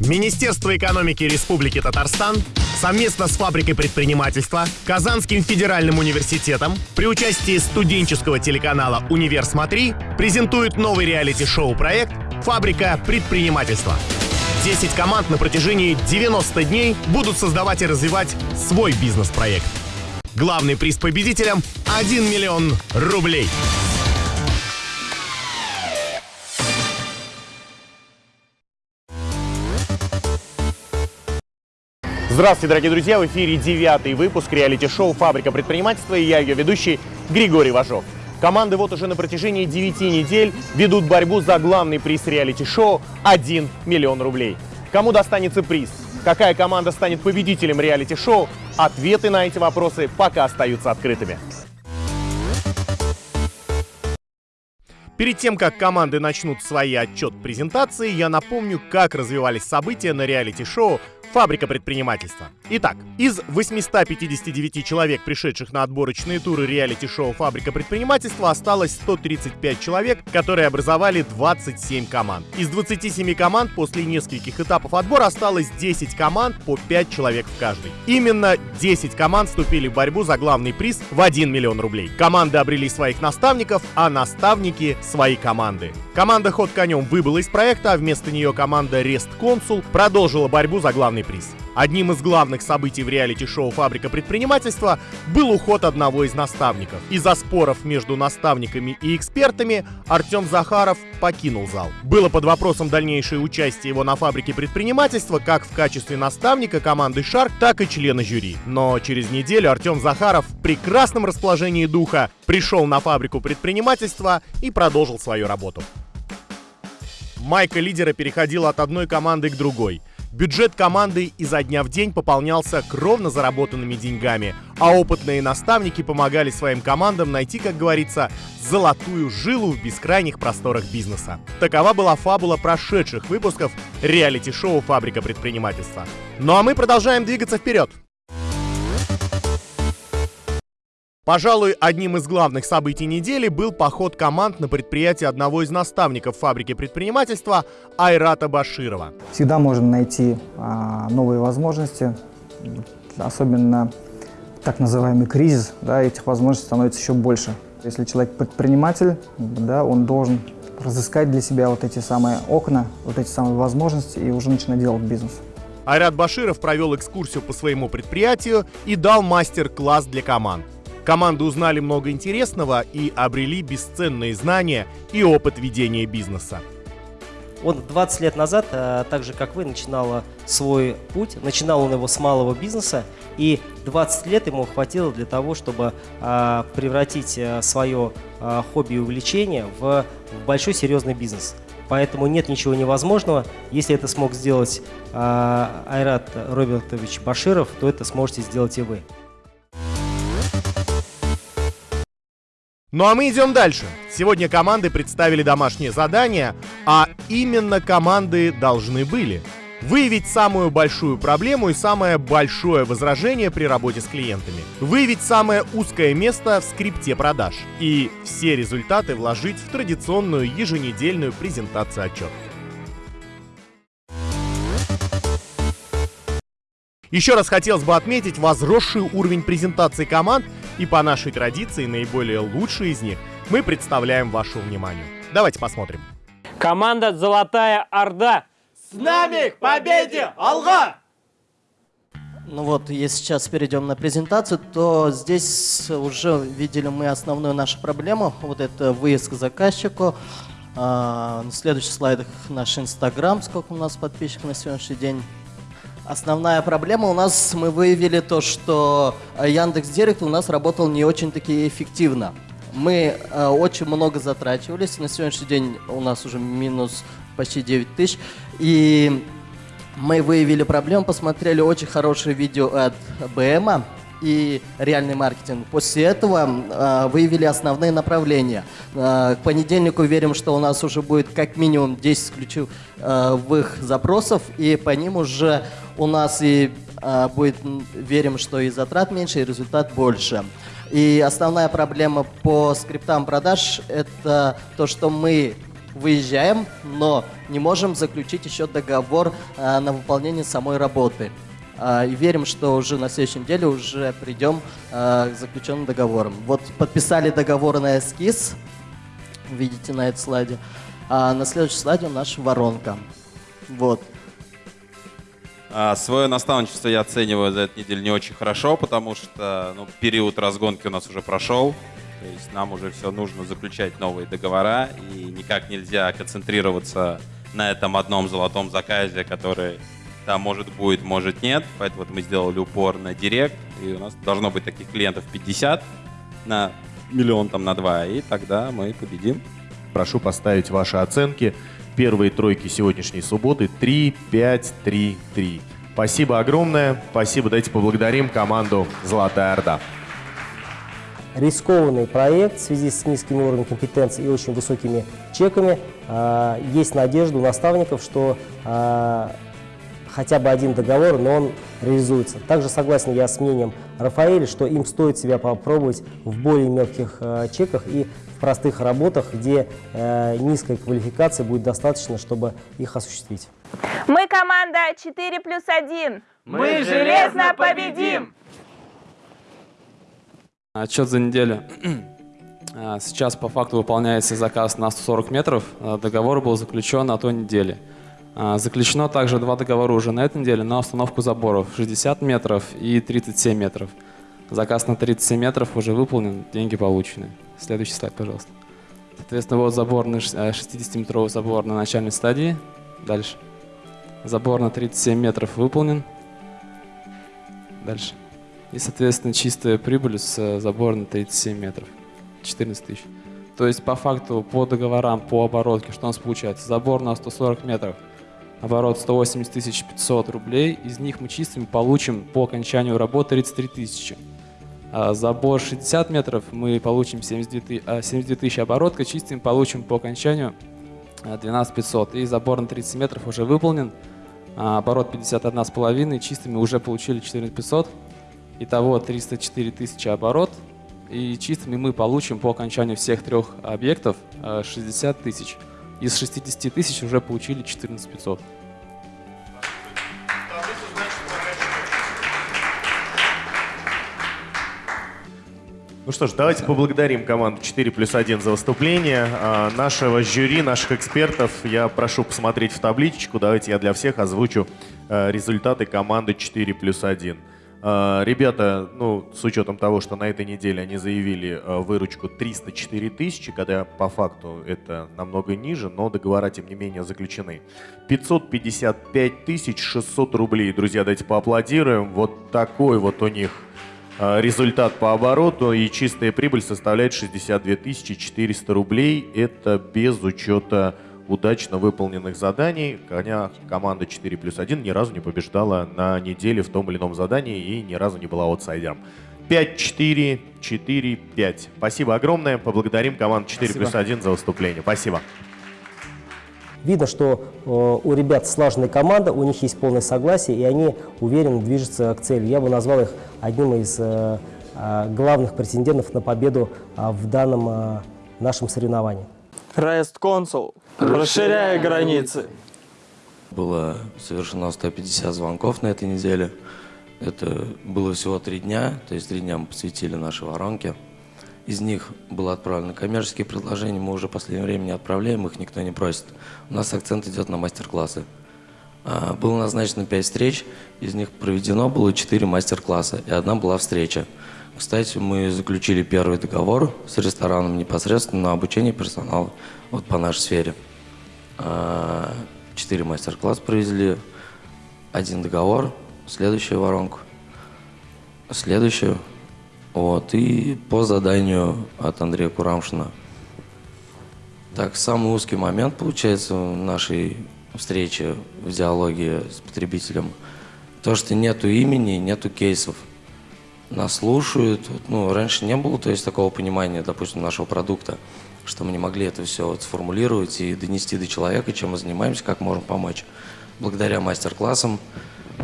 Министерство экономики Республики Татарстан совместно с фабрикой предпринимательства, Казанским федеральным университетом при участии студенческого телеканала «Универ Смотри» презентует новый реалити-шоу проект «Фабрика предпринимательства». 10 команд на протяжении 90 дней будут создавать и развивать свой бизнес-проект. Главный приз победителям – 1 миллион рублей. Здравствуйте, дорогие друзья! В эфире девятый выпуск реалити-шоу «Фабрика предпринимательства» и я, ее ведущий Григорий Важов. Команды вот уже на протяжении 9 недель ведут борьбу за главный приз реалити-шоу – 1 миллион рублей. Кому достанется приз? Какая команда станет победителем реалити-шоу? Ответы на эти вопросы пока остаются открытыми. Перед тем, как команды начнут свои отчет-презентации, я напомню, как развивались события на реалити-шоу Фабрика предпринимательства. Итак, из 859 человек, пришедших на отборочные туры реалити-шоу «Фабрика предпринимательства», осталось 135 человек, которые образовали 27 команд. Из 27 команд после нескольких этапов отбора осталось 10 команд по 5 человек в каждой. Именно 10 команд вступили в борьбу за главный приз в 1 миллион рублей. Команды обрели своих наставников, а наставники — свои команды. Команда «Ход конем» выбыла из проекта, а вместо нее команда «Рест Консул» продолжила борьбу за главный приз. Одним из главных событий в реалити-шоу «Фабрика предпринимательства» был уход одного из наставников. Из-за споров между наставниками и экспертами Артем Захаров покинул зал. Было под вопросом дальнейшее участие его на «Фабрике предпринимательства» как в качестве наставника команды «Шарк», так и члена жюри. Но через неделю Артем Захаров в прекрасном расположении духа пришел на «Фабрику предпринимательства» и продолжил свою работу. Майка лидера переходила от одной команды к другой. Бюджет команды изо дня в день пополнялся кровно заработанными деньгами, а опытные наставники помогали своим командам найти, как говорится, золотую жилу в бескрайних просторах бизнеса. Такова была фабула прошедших выпусков реалити-шоу «Фабрика предпринимательства». Ну а мы продолжаем двигаться вперед. Пожалуй, одним из главных событий недели был поход команд на предприятие одного из наставников фабрики предпринимательства Айрата Баширова. Всегда можно найти а, новые возможности, особенно так называемый кризис, да, этих возможностей становится еще больше. Если человек предприниматель, да, он должен разыскать для себя вот эти самые окна, вот эти самые возможности и уже начинать делать бизнес. Айрат Баширов провел экскурсию по своему предприятию и дал мастер-класс для команд. Команды узнали много интересного и обрели бесценные знания и опыт ведения бизнеса. Он 20 лет назад, э, так же как вы, начинал свой путь. Начинал он его с малого бизнеса, и 20 лет ему хватило для того, чтобы э, превратить э, свое хобби и увлечение в большой серьезный бизнес. Поэтому нет ничего невозможного. Если это смог сделать Айрат Робертович Баширов, то это сможете сделать и вы. Ну а мы идем дальше. Сегодня команды представили домашнее задание, а именно команды должны были выявить самую большую проблему и самое большое возражение при работе с клиентами, выявить самое узкое место в скрипте продаж и все результаты вложить в традиционную еженедельную презентацию отчета. Еще раз хотелось бы отметить возросший уровень презентации команд и по нашей традиции наиболее лучшие из них мы представляем вашему вниманию. Давайте посмотрим. Команда «Золотая Орда». С нами к победе! Алга! Ну вот, если сейчас перейдем на презентацию, то здесь уже видели мы основную нашу проблему. Вот это выезд к заказчику. А, на следующих слайдах наш Инстаграм, сколько у нас подписчиков на сегодняшний день. Основная проблема у нас, мы выявили то, что Яндекс Директ у нас работал не очень-таки эффективно. Мы э, очень много затрачивались, на сегодняшний день у нас уже минус почти 9 тысяч. И мы выявили проблему, посмотрели очень хорошее видео от БМа, и реальный маркетинг. После этого э, выявили основные направления. Э, к понедельнику верим, что у нас уже будет как минимум 10 ключевых запросов, и по ним уже у нас и э, будет, верим, что и затрат меньше, и результат больше. И основная проблема по скриптам продаж – это то, что мы выезжаем, но не можем заключить еще договор а, на выполнение самой работы. А, и верим, что уже на следующей неделе уже придем а, к заключенным договорам. Вот подписали договор на эскиз, видите на этом слайде. А на следующем слайде наша воронка. Вот. А, свое наставничество я оцениваю за эту неделю не очень хорошо, потому что ну, период разгонки у нас уже прошел. То есть нам уже все нужно заключать новые договора, и никак нельзя концентрироваться на этом одном золотом заказе, который там может будет, может нет. Поэтому вот мы сделали упор на директ, и у нас должно быть таких клиентов 50 на миллион там на два, и тогда мы победим. Прошу поставить ваши оценки. Первые тройки сегодняшней субботы 3, 5, 3, 3. Спасибо огромное. Спасибо. Давайте поблагодарим команду «Золотая Орда». Рискованный проект в связи с низким уровнем компетенции и очень высокими чеками. А, есть надежда у наставников, что а, хотя бы один договор, но он реализуется. Также согласен я с мнением Рафаэля, что им стоит себя попробовать в более мелких э, чеках и в простых работах, где э, низкой квалификации будет достаточно, чтобы их осуществить. Мы команда 4 плюс 1. Мы железно победим! Отчет за неделю. А, сейчас по факту выполняется заказ на 140 метров. А, договор был заключен на той неделе. А, заключено также два договора уже на этой неделе на установку заборов 60 метров и 37 метров. Заказ на 37 метров уже выполнен, деньги получены. Следующий слайд, пожалуйста. Соответственно, вот забор на 60-метровый забор на начальной стадии. Дальше. Забор на 37 метров выполнен. Дальше. И, соответственно, чистая прибыль с забора на 37 метров. 14 тысяч. То есть, по факту, по договорам, по оборотке, что у нас получается? Забор на 140 метров, оборот 180 тысяч 500 рублей. Из них мы чистыми получим по окончанию работы 33 тысячи. А забор 60 метров мы получим 72, 72 тысячи оборотка, чистым получим по окончанию 12 500. И забор на 30 метров уже выполнен, а оборот 51,5, чистыми уже получили 14 500. Итого 304 тысячи оборот. И чистыми мы получим по окончанию всех трех объектов 60 тысяч. Из 60 тысяч уже получили 14 500. Ну что ж, давайте поблагодарим команду 4 плюс 1 за выступление. А, нашего жюри, наших экспертов я прошу посмотреть в табличку. Давайте я для всех озвучу а, результаты команды 4 плюс 1. А, ребята, ну, с учетом того, что на этой неделе они заявили а, выручку 304 тысячи, когда по факту это намного ниже, но договора, тем не менее, заключены. 555 тысяч 600 рублей. Друзья, давайте поаплодируем. Вот такой вот у них а, результат по обороту и чистая прибыль составляет 62 400 рублей. Это без учета удачно выполненных заданий. Коня команда 4 плюс 1 ни разу не побеждала на неделе в том или ином задании и ни разу не была аутсайдером. 5-4, 4-5. Спасибо огромное. Поблагодарим команду 4 плюс 1 за выступление. Спасибо. Видно, что э, у ребят слаженная команда, у них есть полное согласие, и они уверенно движутся к цели. Я бы назвал их одним из э, э, главных претендентов на победу э, в данном э, нашем соревновании. Рест консул, расширяя границы. Было совершено 150 звонков на этой неделе. Это было всего три дня, то есть три дня мы посвятили нашей воронке. Из них было отправлено коммерческие предложения, мы уже в последнее время не отправляем, их никто не просит. У нас акцент идет на мастер-классы. А, было назначено 5 встреч, из них проведено было 4 мастер-класса, и одна была встреча. Кстати, мы заключили первый договор с рестораном непосредственно на обучение персонала вот по нашей сфере. А, четыре мастер-класса провезли, один договор, следующую воронку, следующую вот, и по заданию от Андрея Курамшина. Так, самый узкий момент, получается, в нашей встрече в диалоге с потребителем, то, что нету имени, нету кейсов. Нас слушают, ну, раньше не было, то есть, такого понимания, допустим, нашего продукта, что мы не могли это все вот сформулировать и донести до человека, чем мы занимаемся, как можем помочь. Благодаря мастер-классам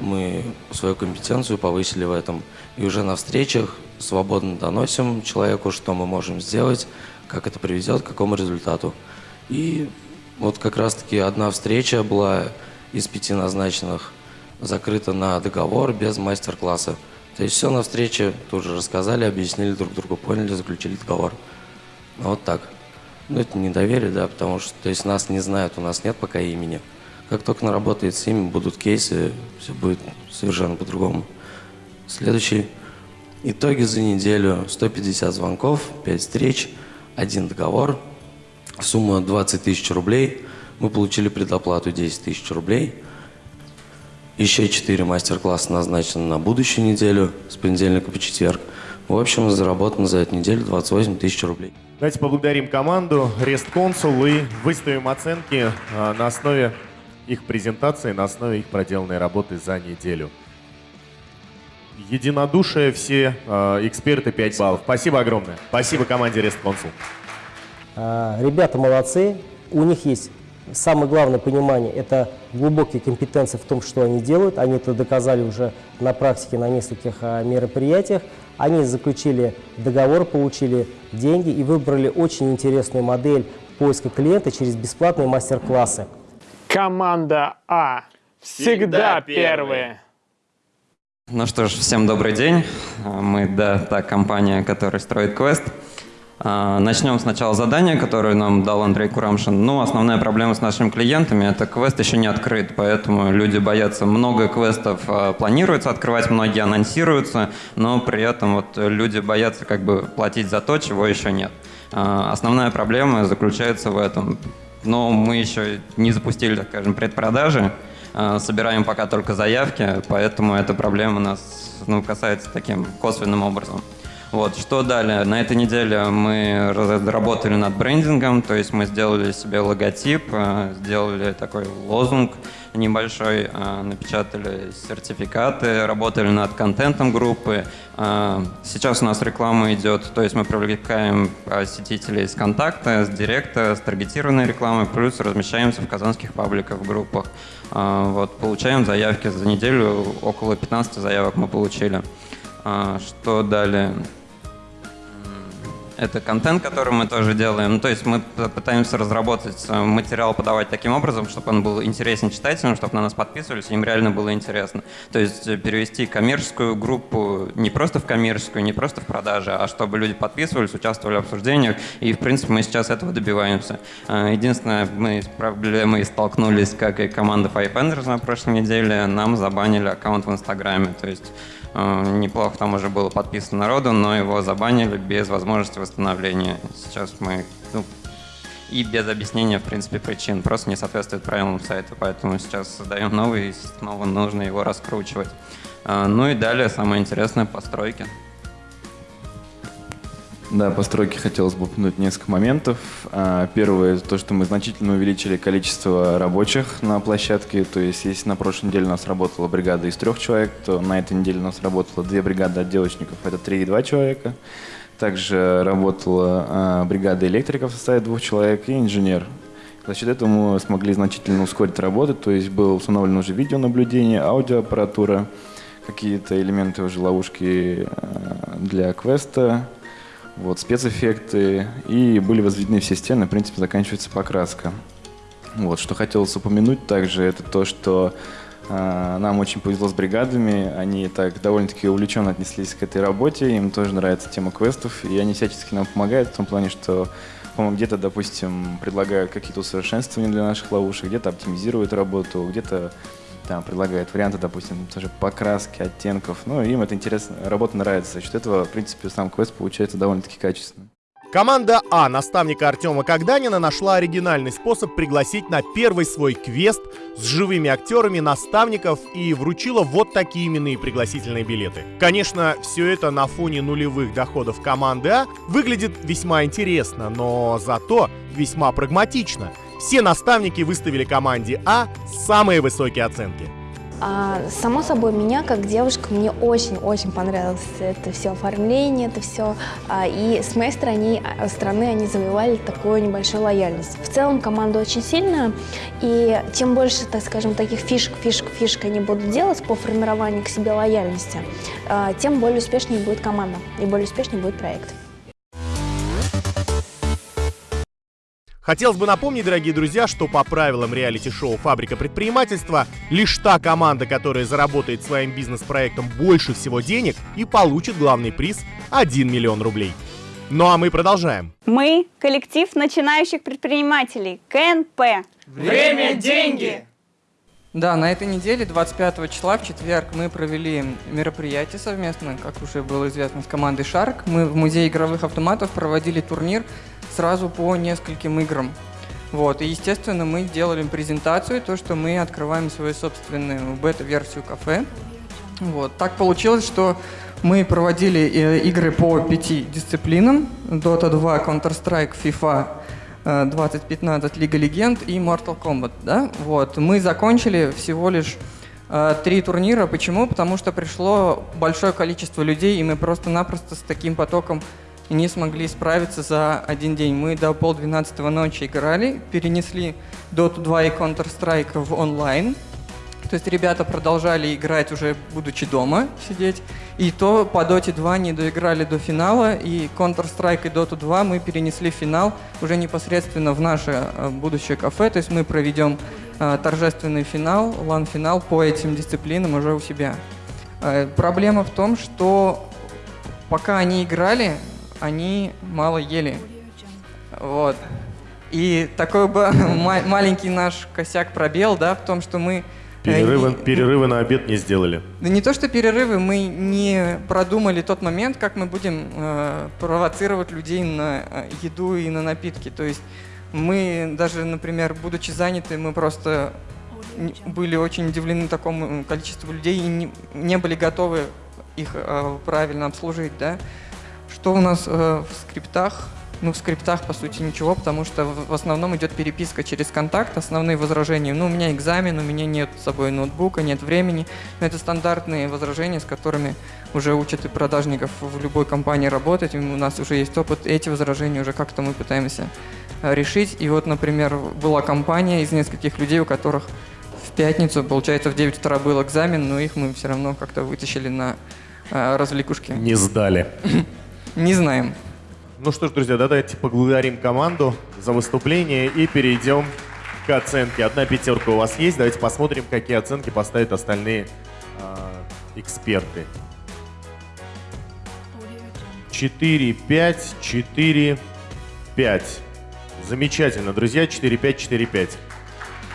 мы свою компетенцию повысили в этом. И уже на встречах свободно доносим человеку, что мы можем сделать, как это приведет к какому результату. И Вот как раз-таки одна встреча была из пяти назначенных, закрыта на договор без мастер-класса. То есть все на встрече тоже рассказали, объяснили друг другу, поняли, заключили договор. Вот так. Ну, это недоверие, да, потому что то есть нас не знают, у нас нет пока имени. Как только наработает с ними, будут кейсы, все будет совершенно по-другому. Следующий. Итоги за неделю. 150 звонков, 5 встреч, один договор. Сумма 20 тысяч рублей. Мы получили предоплату 10 тысяч рублей. Еще 4 мастер-класса назначены на будущую неделю, с понедельника по четверг. В общем, заработано за эту неделю 28 тысяч рублей. Давайте поблагодарим команду Рест Консул и выставим оценки а, на основе их презентации, на основе их проделанной работы за неделю. Единодушие, все э, эксперты 5 баллов. Спасибо огромное. Спасибо команде Рест Консул. А, Ребята молодцы, у них есть самое главное понимание, это глубокие компетенции в том, что они делают. Они это доказали уже на практике на нескольких а, мероприятиях. Они заключили договор, получили деньги и выбрали очень интересную модель поиска клиента через бесплатные мастер-классы. Команда А. Всегда первые. Ну что ж, всем добрый день. Мы, да, та компания, которая строит квест. А, Начнем сначала задания, которое нам дал Андрей Курамшин. Ну, основная проблема с нашими клиентами – это квест еще не открыт, поэтому люди боятся. Много квестов а, планируется открывать, многие анонсируются, но при этом вот люди боятся как бы платить за то, чего еще нет. А, Основная проблема заключается в этом. Но мы еще не запустили, так скажем, предпродажи, собираем пока только заявки, поэтому эта проблема нас ну, касается таким косвенным образом. Вот, что далее? На этой неделе мы работали над брендингом, то есть мы сделали себе логотип, э, сделали такой лозунг небольшой, э, напечатали сертификаты, работали над контентом группы. Э, Сейчас у нас реклама идет, то есть мы привлекаем посетителей с контакта, с директа, с таргетированной рекламой, плюс размещаемся в казанских пабликах, в группах. Вот, получаем заявки за неделю, около 15 заявок мы получили. Что далее? Это контент, который мы тоже делаем. Ну, то есть мы пытаемся разработать э, материал, подавать таким образом, чтобы он был интересен читателям, чтобы на нас подписывались, им реально было интересно. То есть э, перевести коммерческую группу не просто в коммерческую, не просто в продаже, а чтобы люди подписывались, участвовали в обсуждениях. И, в принципе, мы сейчас этого добиваемся. Э, единственное, мы с проблемой столкнулись, как и команда Fivependers на прошлой неделе, нам забанили аккаунт в Инстаграме. То есть неплохо там уже было подписано народу, но его забанили без возможности восстановления. Сейчас мы ну, и без объяснения, в принципе, причин. Просто не соответствует правилам сайта, поэтому сейчас создаем новый, и снова нужно его раскручивать. Ну и далее самое интересное — постройки. Да, по стройке хотелось бы упомянуть несколько моментов. А, первое, то, что мы значительно увеличили количество рабочих на площадке. То есть, если на прошлой неделе у нас работала бригада из трех человек, то на этой неделе у нас работало две бригады отделочников, это три и два человека. Также работала а, бригада электриков в составе двух человек и инженер. За счет этого мы смогли значительно ускорить работу, то есть было установлено уже видеонаблюдение, аудиоаппаратура, какие-то элементы уже ловушки а, для квеста, вот, спецэффекты, и были возведены все стены, в принципе, заканчивается покраска. Вот, что хотелось упомянуть также, это то, что э, нам очень повезло с бригадами, они так довольно-таки увлеченно отнеслись к этой работе, им тоже нравится тема квестов, и они всячески нам помогают в том плане, что где-то, допустим, предлагают какие-то усовершенствования для наших ловушек, где-то оптимизируют работу, где-то там предлагают варианты, допустим, тоже покраски, оттенков. Ну, им это интересно, работа нравится. За счет этого, в принципе, сам квест получается довольно-таки качественным. Команда А наставника Артема Когданина нашла оригинальный способ пригласить на первый свой квест с живыми актерами наставников и вручила вот такие именные пригласительные билеты. Конечно, все это на фоне нулевых доходов команды А выглядит весьма интересно, но зато весьма прагматично. Все наставники выставили команде А самые высокие оценки. А, само собой, меня как девушка, мне очень-очень понравилось это все оформление, это все. А, и с моей стороны, стороны они завоевали такую небольшую лояльность. В целом команда очень сильная, и чем больше, так скажем, таких фишек, фишек, фишек они будут делать по формированию к себе лояльности, а, тем более успешнее будет команда и более успешнее будет проект. Хотелось бы напомнить, дорогие друзья, что по правилам реалити-шоу «Фабрика предпринимательства» лишь та команда, которая заработает своим бизнес-проектом больше всего денег и получит главный приз – 1 миллион рублей. Ну а мы продолжаем. Мы – коллектив начинающих предпринимателей КНП. Время – деньги! Да, на этой неделе, 25 числа, в четверг, мы провели мероприятие совместно, как уже было известно, с командой «Шарк». Мы в Музее игровых автоматов проводили турнир сразу по нескольким играм. Вот, и, естественно, мы делали презентацию, то, что мы открываем свою собственную бета-версию кафе. Вот, так получилось, что мы проводили э, игры по пяти дисциплинам. Dota 2, Counter-Strike, FIFA, 2015, Лига Легенд и Mortal Kombat. Да? Вот. Мы закончили всего лишь э, три турнира. Почему? Потому что пришло большое количество людей, и мы просто-напросто с таким потоком не смогли справиться за один день. Мы до полдвенадцатого ночи играли, перенесли Dota 2 и Counter-Strike в онлайн. То есть ребята продолжали играть уже будучи дома, сидеть. И то по Dota 2 не доиграли до финала, и Counter-Strike и Dota 2 мы перенесли в финал уже непосредственно в наше э, будущее кафе. То есть мы проведем э, торжественный финал, лан-финал по этим дисциплинам уже у себя. Э, проблема в том, что пока они играли, они мало ели. Вот. И такой бы маленький наш косяк пробел, да, в том, что мы... Перерывы, перерывы на обед не сделали. Да не то, что перерывы, мы не продумали тот момент, как мы будем э, провоцировать людей на э, еду и на напитки. То есть мы даже, например, будучи заняты, мы просто были очень удивлены такому количеству людей и не, не были готовы их э, правильно обслужить, да. Что у нас э, в скриптах? Ну, в скриптах, по сути, ничего, потому что в основном идет переписка через контакт, основные возражения. Ну, у меня экзамен, у меня нет с собой ноутбука, нет времени. Но это стандартные возражения, с которыми уже учат и продажников в любой компании работать. У нас уже есть опыт, эти возражения уже как-то мы пытаемся э, решить. И вот, например, была компания из нескольких людей, у которых в пятницу, получается, в 9 утра был экзамен, но их мы все равно как-то вытащили на э, развлекушки. Не сдали. Не знаем. Ну что ж, друзья, давайте поблагодарим команду за выступление и перейдем к оценке. Одна пятерка у вас есть. Давайте посмотрим, какие оценки поставят остальные э, эксперты. 4, 5, 4, 5. Замечательно, друзья. 4, 5, 4, 5.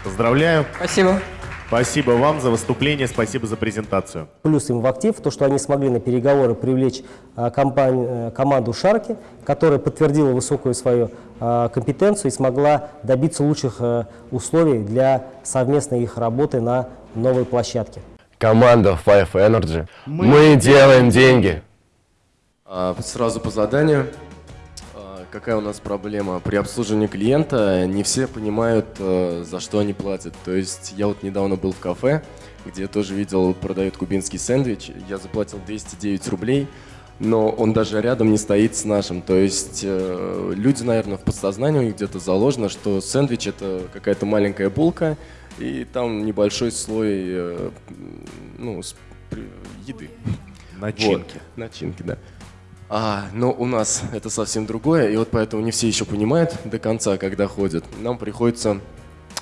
Поздравляю. Спасибо. Спасибо вам за выступление, спасибо за презентацию. Плюс им в актив то, что они смогли на переговоры привлечь а, компанию, команду Шарки, которая подтвердила высокую свою а, компетенцию и смогла добиться лучших а, условий для совместной их работы на новой площадке. Команда Five Energy. Мы, Мы делаем деньги. Сразу по заданию какая у нас проблема? При обслуживании клиента не все понимают, э, за что они платят. То есть я вот недавно был в кафе, где я тоже видел, продают кубинский сэндвич. Я заплатил 209 рублей, но он даже рядом не стоит с нашим. То есть э, люди, наверное, в подсознании где-то заложено, что сэндвич это какая-то маленькая булка, и там небольшой слой э, ну, еды. Начинки. Вот. Начинки, да. А, но у нас это совсем другое, и вот поэтому не все еще понимают до конца, когда ходят. Нам приходится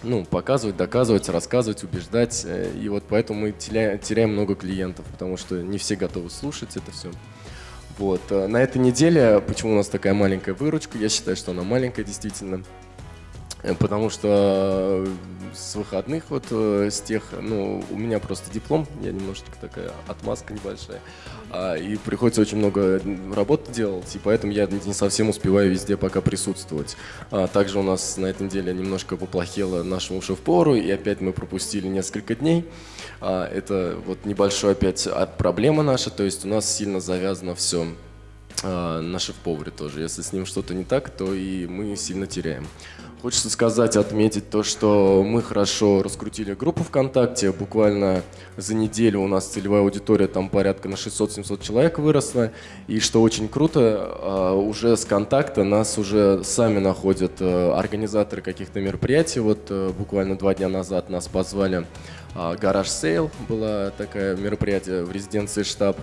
ну, показывать, доказывать, рассказывать, убеждать, э, и вот поэтому мы теряем, теряем много клиентов, потому что не все готовы слушать это все. Вот. Э, на этой неделе, почему у нас такая маленькая выручка, я считаю, что она маленькая действительно, э, потому что с выходных, вот с тех, ну, у меня просто диплом, я немножечко такая отмазка небольшая, а, и приходится очень много работы делать, и поэтому я не совсем успеваю везде пока присутствовать. А, также у нас на этой неделе немножко поплохело нашему шеф-повару, и опять мы пропустили несколько дней. А, это вот небольшая опять проблема наша, то есть у нас сильно завязано все на шеф-поваре тоже. Если с ним что-то не так, то и мы сильно теряем. Хочется сказать, отметить то, что мы хорошо раскрутили группу ВКонтакте. Буквально за неделю у нас целевая аудитория там порядка на 600-700 человек выросла. И что очень круто, а, уже с контакта нас уже сами находят э, организаторы каких-то мероприятий. Вот э, буквально два дня назад нас позвали а, Гараж Сейл, было такое мероприятие в резиденции штаб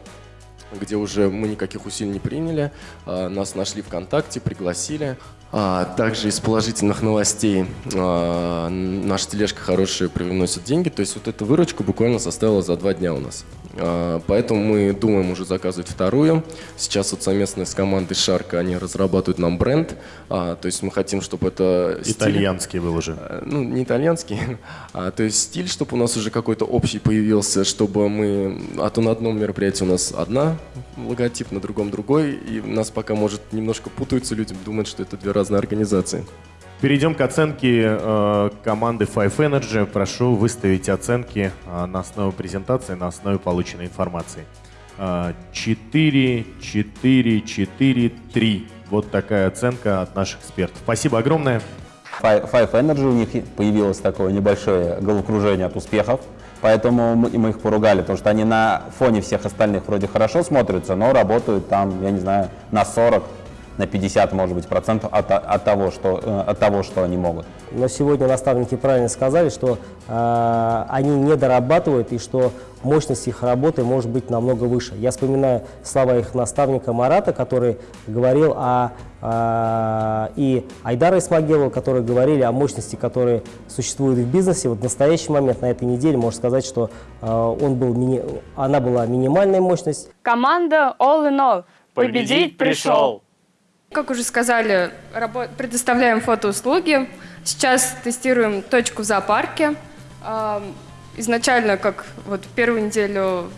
где уже мы никаких усилий не приняли, а, нас нашли ВКонтакте, пригласили. А, также из положительных новостей а, наша тележка хорошая привносит деньги. То есть вот эта выручка буквально составила за два дня у нас. А, поэтому мы думаем уже заказывать вторую. Сейчас вот совместно с командой Шарка они разрабатывают нам бренд. А, то есть мы хотим, чтобы это... Итальянский стиль, был уже. А, ну, не итальянский. А, то есть стиль, чтобы у нас уже какой-то общий появился, чтобы мы... А то на одном мероприятии у нас одна логотип, на другом другой. И нас пока, может, немножко путаются люди, думают, что это две разные организации. Перейдем к оценке э, команды Five Energy. Прошу выставить оценки э, на основе презентации, на основе полученной информации. Э, 4, 4, 4, 3. Вот такая оценка от наших экспертов. Спасибо огромное. Five, Energy, у них появилось такое небольшое головокружение от успехов, поэтому мы их поругали, потому что они на фоне всех остальных вроде хорошо смотрятся, но работают там, я не знаю, на 40, на 50, может быть, процентов от, от, того, что, э, от того, что они могут. Но сегодня наставники правильно сказали, что э, они не дорабатывают и что мощность их работы может быть намного выше. Я вспоминаю слова их наставника Марата, который говорил о э, и Айдара Исмагилова, которые говорили о мощности, которые существуют в бизнесе. Вот в настоящий момент, на этой неделе, можно сказать, что э, он был мини... она была минимальная мощность. Команда All in All. Победить пришел! Как уже сказали, предоставляем фотоуслуги. Сейчас тестируем точку в зоопарке. Изначально, как вот первую неделю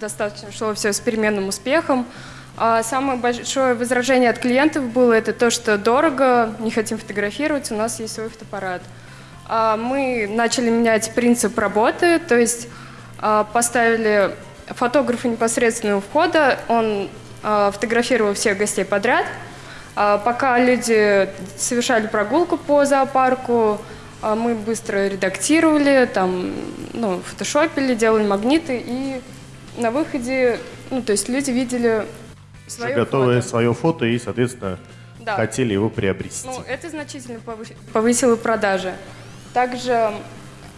достаточно шло все с переменным успехом. А самое большое возражение от клиентов было это то, что дорого, не хотим фотографировать, у нас есть свой фотоаппарат. А мы начали менять принцип работы, то есть а, поставили фотографа непосредственно у входа, он фотографировал всех гостей подряд – пока люди совершали прогулку по зоопарку, а, мы быстро редактировали, там, ну, фотошопили, делали магниты, и на выходе, ну, то есть люди видели свое готовое фото. свое фото и, соответственно, да. хотели его приобрести. Ну, это значительно повысило продажи. Также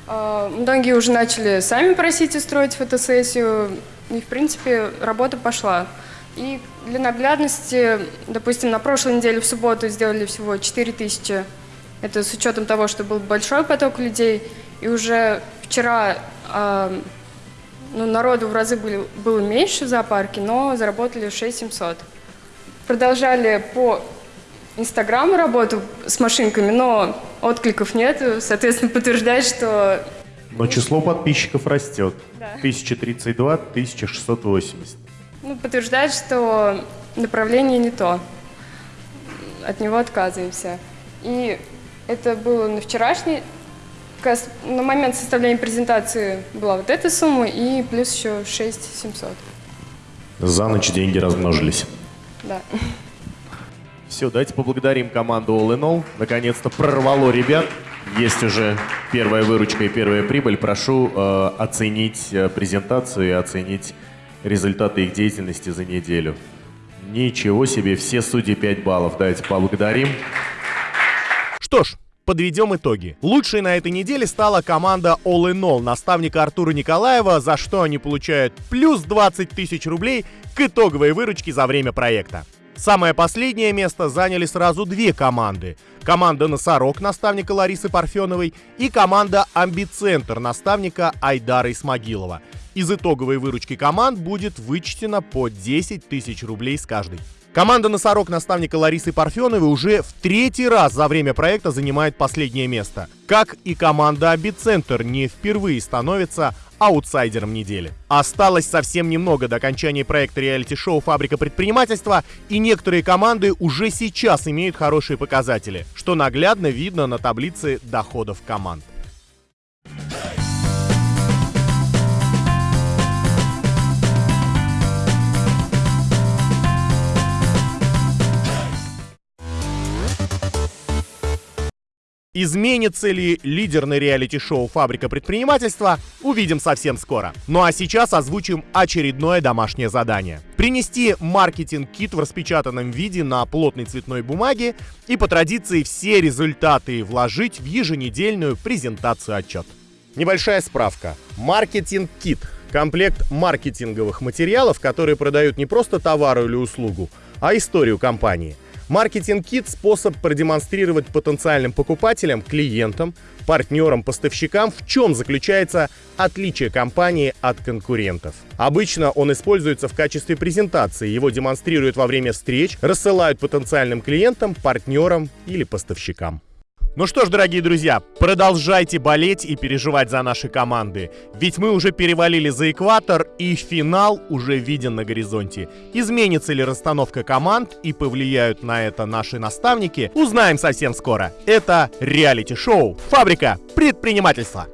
э, многие уже начали сами просить устроить фотосессию, и, в принципе, работа пошла. И для наглядности, допустим, на прошлой неделе в субботу сделали всего 4 тысячи. Это с учетом того, что был большой поток людей. И уже вчера э, ну, народу в разы были, было меньше в зоопарке, но заработали 6 700. Продолжали по Инстаграму работу с машинками, но откликов нет. Соответственно, подтверждает, что... Но число подписчиков растет. Да. 1032, 1680 ну, подтверждает, что направление не то. От него отказываемся. И это было на вчерашний, на момент составления презентации была вот эта сумма и плюс еще 6 700. За ночь деньги размножились. Да. Все, давайте поблагодарим команду All in All. Наконец-то прорвало ребят. Есть уже первая выручка и первая прибыль. Прошу э, оценить э, презентацию и оценить результаты их деятельности за неделю. Ничего себе, все судьи 5 баллов. Давайте поблагодарим. Что ж, подведем итоги. Лучшей на этой неделе стала команда All in All наставника Артура Николаева, за что они получают плюс 20 тысяч рублей к итоговой выручке за время проекта. Самое последнее место заняли сразу две команды. Команда «Носорог» наставника Ларисы Парфеновой и команда «Амбицентр» наставника Айдара Исмагилова. Из итоговой выручки команд будет вычтено по 10 тысяч рублей с каждой. Команда «Носорог» наставника Ларисы Парфеновой уже в третий раз за время проекта занимает последнее место. Как и команда «Абицентр» не впервые становится аутсайдером недели. Осталось совсем немного до окончания проекта реалити-шоу «Фабрика предпринимательства», и некоторые команды уже сейчас имеют хорошие показатели, что наглядно видно на таблице доходов команд. Изменится ли лидерный реалити-шоу «Фабрика предпринимательства» увидим совсем скоро. Ну а сейчас озвучим очередное домашнее задание. Принести маркетинг-кит в распечатанном виде на плотной цветной бумаге и по традиции все результаты вложить в еженедельную презентацию отчет. Небольшая справка. Маркетинг-кит – комплект маркетинговых материалов, которые продают не просто товар или услугу, а историю компании – Маркетинг-кит – способ продемонстрировать потенциальным покупателям, клиентам, партнерам, поставщикам, в чем заключается отличие компании от конкурентов. Обычно он используется в качестве презентации, его демонстрируют во время встреч, рассылают потенциальным клиентам, партнерам или поставщикам. Ну что ж, дорогие друзья, продолжайте болеть и переживать за наши команды. Ведь мы уже перевалили за экватор, и финал уже виден на горизонте. Изменится ли расстановка команд и повлияют на это наши наставники, узнаем совсем скоро. Это реалити-шоу «Фабрика предпринимательства».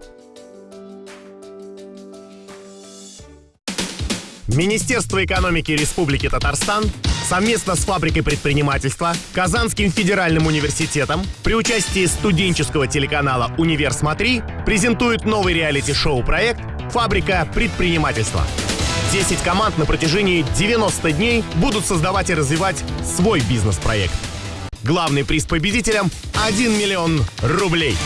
Министерство экономики Республики Татарстан совместно с фабрикой предпринимательства, Казанским федеральным университетом при участии студенческого телеканала «Универ Смотри» презентует новый реалити-шоу проект «Фабрика предпринимательства». 10 команд на протяжении 90 дней будут создавать и развивать свой бизнес-проект. Главный приз победителям – 1 миллион рублей.